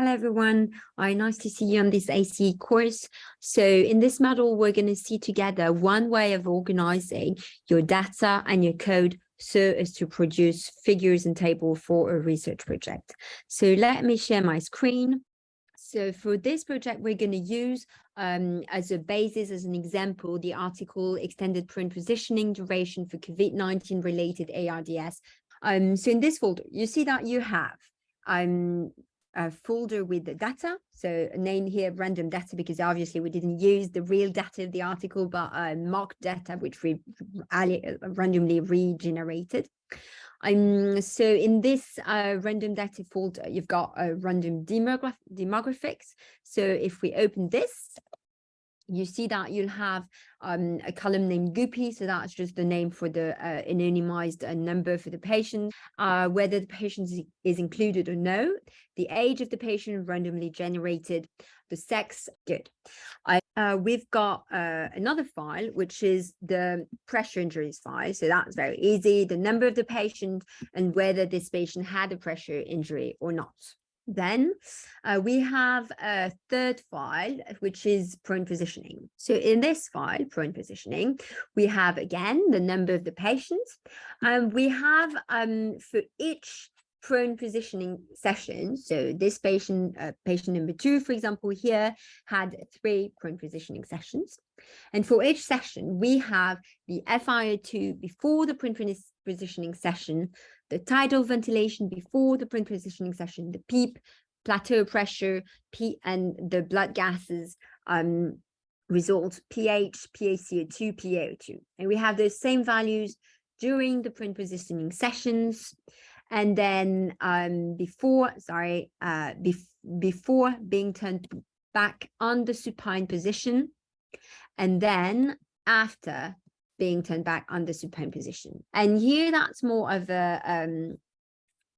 Hello, everyone. Uh, nice to see you on this ACE course. So in this module, we're going to see together one way of organizing your data and your code so as to produce figures and table for a research project. So let me share my screen. So for this project, we're going to use um, as a basis, as an example, the article extended prone positioning duration for COVID-19 related ARDS. Um, so in this folder, you see that you have um, a folder with the data. So name here random data because obviously we didn't use the real data of the article, but uh, mock data which we randomly regenerated. Um, so in this uh, random data folder, you've got a random demograph demographics. So if we open this, you see that you'll have um, a column named Guppy. So that's just the name for the uh, anonymized uh, number for the patient, uh, whether the patient is included or no, the age of the patient randomly generated, the sex, good. I, uh, we've got uh, another file, which is the pressure injuries file. So that's very easy, the number of the patient and whether this patient had a pressure injury or not. Then uh, we have a third file, which is prone positioning. So in this file, prone positioning, we have again the number of the patients. and we have um, for each prone positioning session. So this patient, uh, patient number two, for example, here had three prone positioning sessions. And for each session, we have the FiO2 before the prone positioning session, the tidal ventilation before the prone positioning session, the PEEP, plateau pressure, P and the blood gases um, results, pH, PaCO2, PaO2. And we have those same values during the prone positioning sessions. And then um, before, sorry, uh, bef before being turned back on the supine position, and then after being turned back under supine position. And here that's more of a um,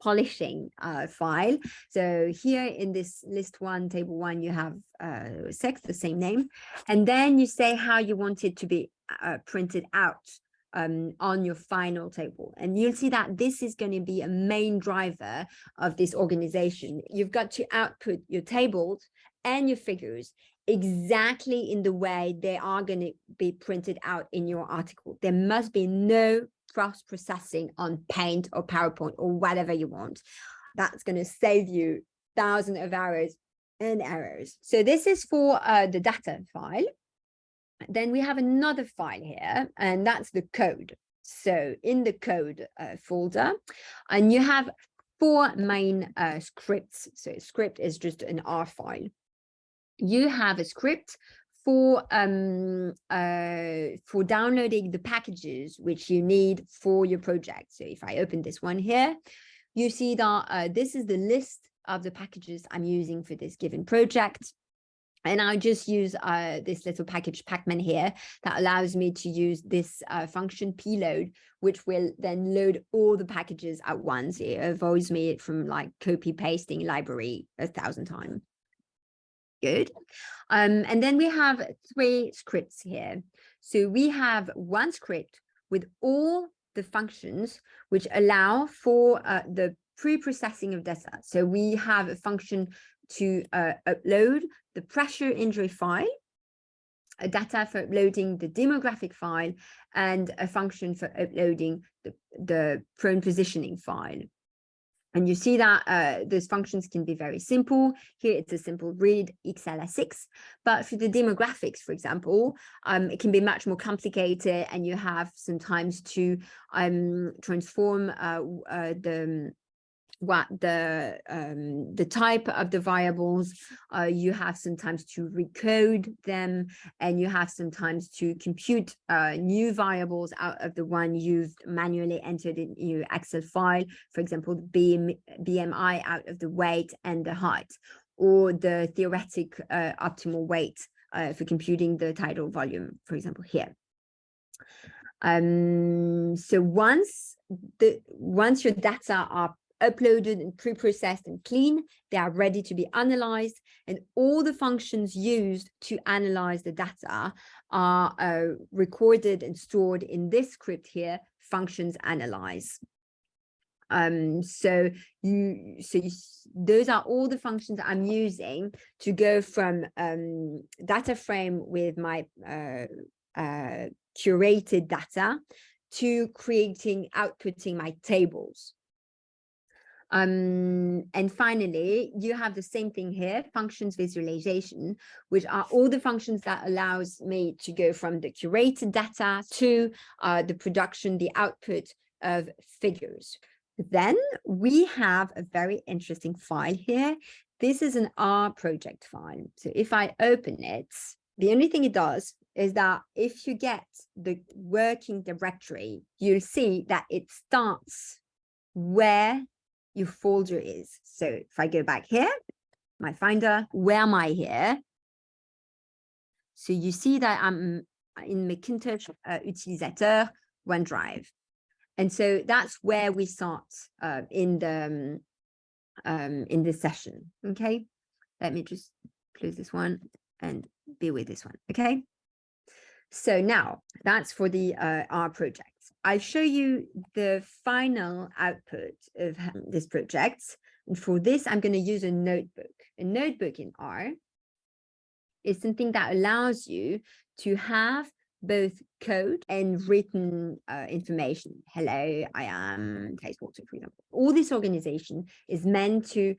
polishing uh, file. So here in this list one, table one, you have uh, sex, the same name, and then you say how you want it to be uh, printed out um, on your final table. And you'll see that this is going to be a main driver of this organization. You've got to output your tables and your figures exactly in the way they are going to be printed out in your article. There must be no cross processing on paint or PowerPoint or whatever you want. That's going to save you thousands of hours and errors. So this is for uh, the data file. Then we have another file here, and that's the code. So in the code uh, folder, and you have four main uh, scripts. So script is just an R file you have a script for um uh for downloading the packages which you need for your project. So if i open this one here you see that uh, this is the list of the packages i'm using for this given project. And I just use uh, this little package pacman here that allows me to use this uh, function p_load, which will then load all the packages at once. It avoids me from like copy pasting library a thousand times good. Um, and then we have three scripts here. So we have one script with all the functions which allow for uh, the pre-processing of data. So we have a function to uh, upload the pressure injury file, a data for uploading the demographic file, and a function for uploading the, the prone positioning file. And you see that uh, those functions can be very simple. Here it's a simple read XLSX, but for the demographics, for example, um, it can be much more complicated and you have sometimes to um, transform uh, uh, the what the um, the type of the variables uh, you have sometimes to recode them and you have sometimes to compute uh, new variables out of the one you've manually entered in your excel file. For example the BM, bmi out of the weight and the height or the theoretic uh, optimal weight uh, for computing the tidal volume for example here. Um so once the once your data are uploaded and pre-processed and clean. They are ready to be analyzed and all the functions used to analyze the data are uh, recorded and stored in this script here, functions analyze. Um, so you, so you, those are all the functions I'm using to go from um, data frame with my uh, uh, curated data to creating, outputting my tables. Um, and finally, you have the same thing here, functions visualization, which are all the functions that allows me to go from the curated data to uh, the production, the output of figures. Then we have a very interesting file here. This is an R project file. So if I open it, the only thing it does is that if you get the working directory, you'll see that it starts where your folder is. So if I go back here, my finder, where am I here? So you see that I'm in Macintosh uh, Utilisateur OneDrive. And so that's where we start uh, in the um, um, in this session. Okay, let me just close this one and be with this one. Okay. So now that's for the uh, R project. I'll show you the final output of this project. And for this, I'm going to use a notebook. A notebook in R is something that allows you to have both code and written uh, information. Hello, I am Water, for example. All this organization is meant to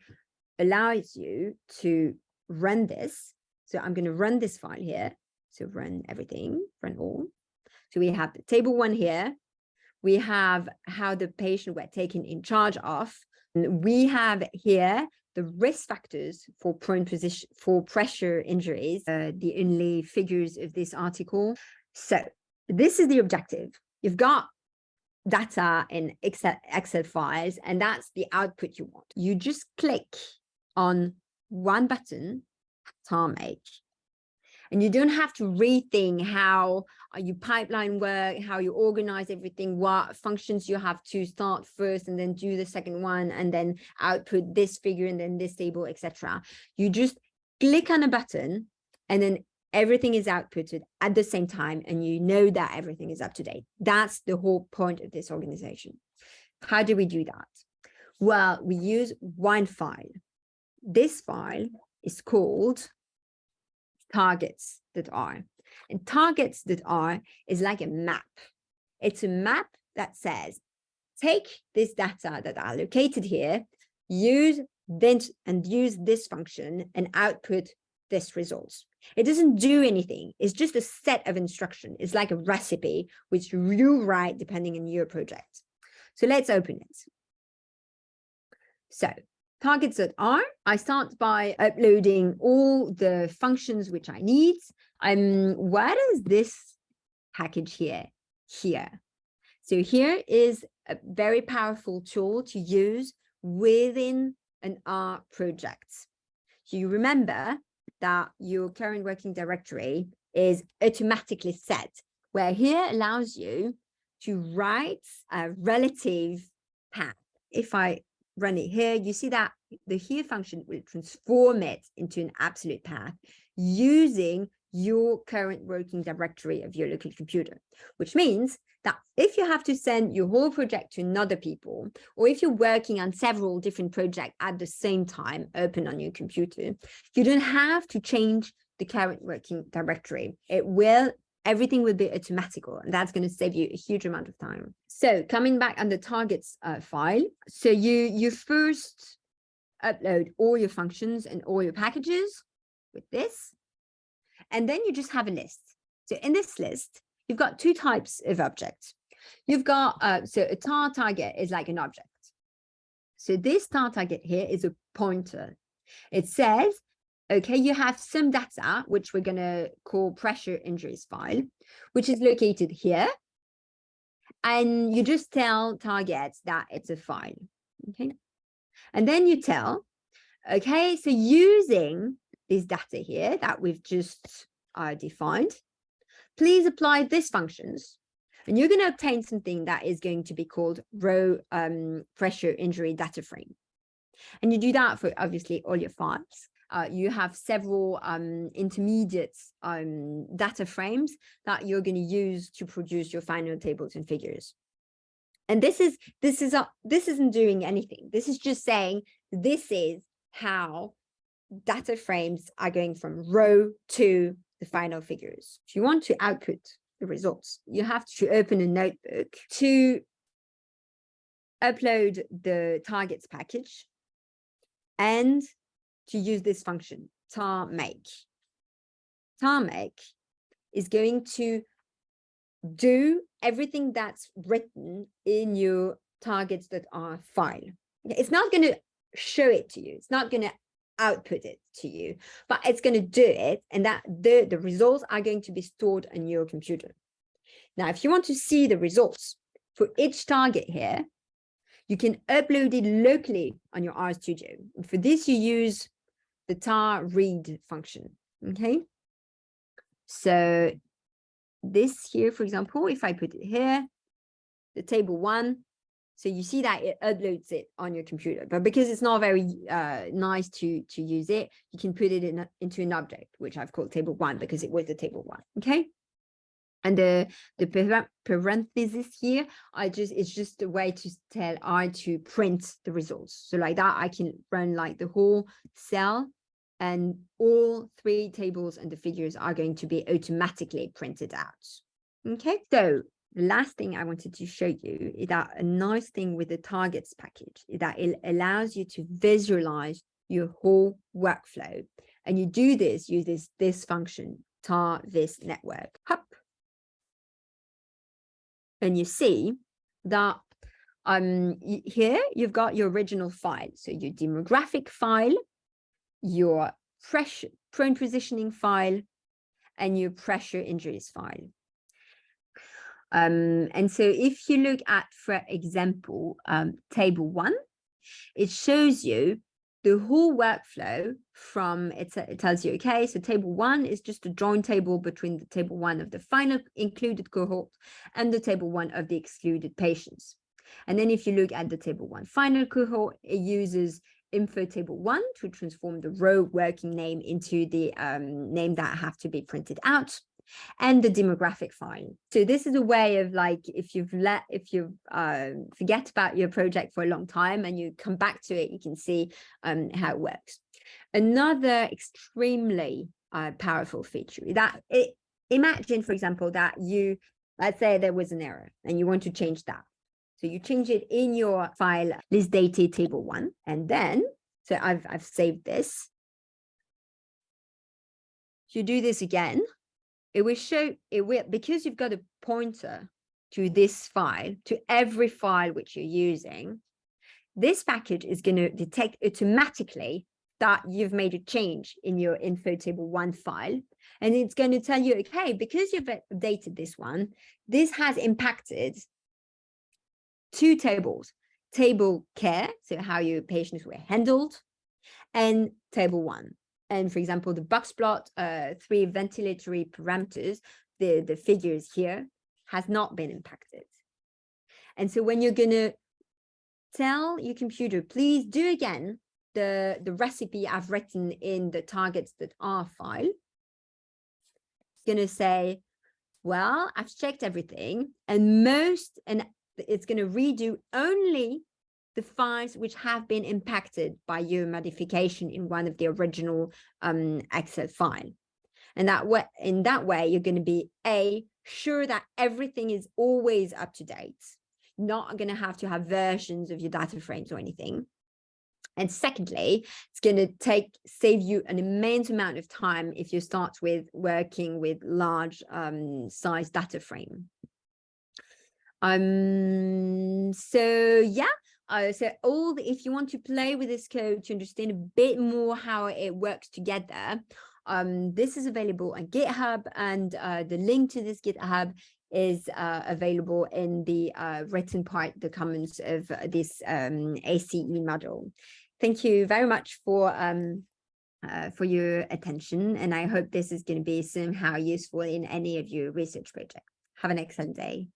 allow you to run this. So I'm going to run this file here. So run everything, run all. So we have table one here. We have how the patient were taken in charge of. We have here the risk factors for prone position for pressure injuries, uh, the only figures of this article. So this is the objective. You've got data in Excel, Excel files, and that's the output you want. You just click on one button, TARMake, and you don't have to rethink how uh, you pipeline work, how you organize everything, what functions you have to start first and then do the second one and then output this figure and then this table, etc. You just click on a button and then everything is outputted at the same time and you know that everything is up to date. That's the whole point of this organization. How do we do that? Well, we use one file. This file is called targets.r. And targets.R is like a map. It's a map that says, take this data that are located here, use this and use this function and output this results. It doesn't do anything. It's just a set of instruction. It's like a recipe which you write depending on your project. So let's open it. So targets.R, I start by uploading all the functions which I need. Um, where is this package here? Here. So here is a very powerful tool to use within an R project. So you remember that your current working directory is automatically set, where here allows you to write a relative path. If I run it here, you see that the here function will transform it into an absolute path using your current working directory of your local computer, which means that if you have to send your whole project to another people, or if you're working on several different projects at the same time open on your computer, you don't have to change the current working directory. It will everything will be automatical and that's going to save you a huge amount of time. So coming back on the targets uh, file, so you you first upload all your functions and all your packages with this, and then you just have a list. So in this list, you've got two types of objects. You've got, uh, so a tar target is like an object. So this tar target here is a pointer. It says okay, you have some data, which we're going to call pressure injuries file, which is located here. And you just tell targets that it's a file, okay? And then you tell, okay, so using this data here that we've just uh, defined, please apply these functions. And you're going to obtain something that is going to be called row um, pressure injury data frame. And you do that for obviously all your files uh, you have several um, intermediate um, data frames that you're going to use to produce your final tables and figures. And this is, this is, a, this isn't doing anything. This is just saying this is how data frames are going from row to the final figures. If you want to output the results, you have to open a notebook to upload the targets package and to use this function tar make. Tar make is going to do everything that's written in your targets.r file. It's not going to show it to you. It's not going to output it to you, but it's going to do it. And that the, the results are going to be stored on your computer. Now, if you want to see the results for each target here, you can upload it locally on your RStudio. For this, you use the tar read function. Okay. So this here, for example, if I put it here, the table one, so you see that it uploads it on your computer, but because it's not very uh, nice to, to use it, you can put it in into an object, which I've called table one because it was the table one. Okay. And the, the parentheses here, I just, it's just a way to tell I to print the results. So like that, I can run like the whole cell and all three tables and the figures are going to be automatically printed out. Okay, so the last thing I wanted to show you is that a nice thing with the targets package is that it allows you to visualize your whole workflow. And you do this, use this, this function, tar visnetwork. Hop. And you see that um, here you've got your original file. So your demographic file your pressure prone positioning file and your pressure injuries file. Um, and so if you look at, for example, um, table one, it shows you the whole workflow from it, it tells you, okay, so table one is just a join table between the table one of the final included cohort and the table one of the excluded patients. And then if you look at the table one final cohort, it uses info table one to transform the row working name into the um, name that have to be printed out and the demographic file. So this is a way of like, if you've let, if you uh, forget about your project for a long time and you come back to it, you can see um, how it works. Another extremely uh, powerful feature that it, imagine, for example, that you, let's say there was an error and you want to change that. So you change it in your file list dated table one, and then, so I've, I've saved this. You do this again, it will show, it will, because you've got a pointer to this file, to every file which you're using, this package is going to detect automatically that you've made a change in your info table one file. And it's going to tell you, okay, because you've updated this one, this has impacted two tables, table care, so how your patients were handled, and table one. And for example, the box plot, uh, three ventilatory parameters, the, the figures here has not been impacted. And so when you're gonna tell your computer, please do again the, the recipe I've written in the targets.R file, it's gonna say, well, I've checked everything and most, and it's going to redo only the files which have been impacted by your modification in one of the original um, Excel file. And that way, in that way, you're going to be a sure that everything is always up to date. Not going to have to have versions of your data frames or anything. And secondly, it's going to take save you an immense amount of time if you start with working with large um, size data frame. Um, so yeah, uh, so all the, if you want to play with this code to understand a bit more how it works together, um, this is available on GitHub and uh, the link to this GitHub is uh, available in the uh, written part, the comments of this um, ACE model. Thank you very much for um, uh, for your attention, and I hope this is going to be somehow useful in any of your research projects. Have an excellent day.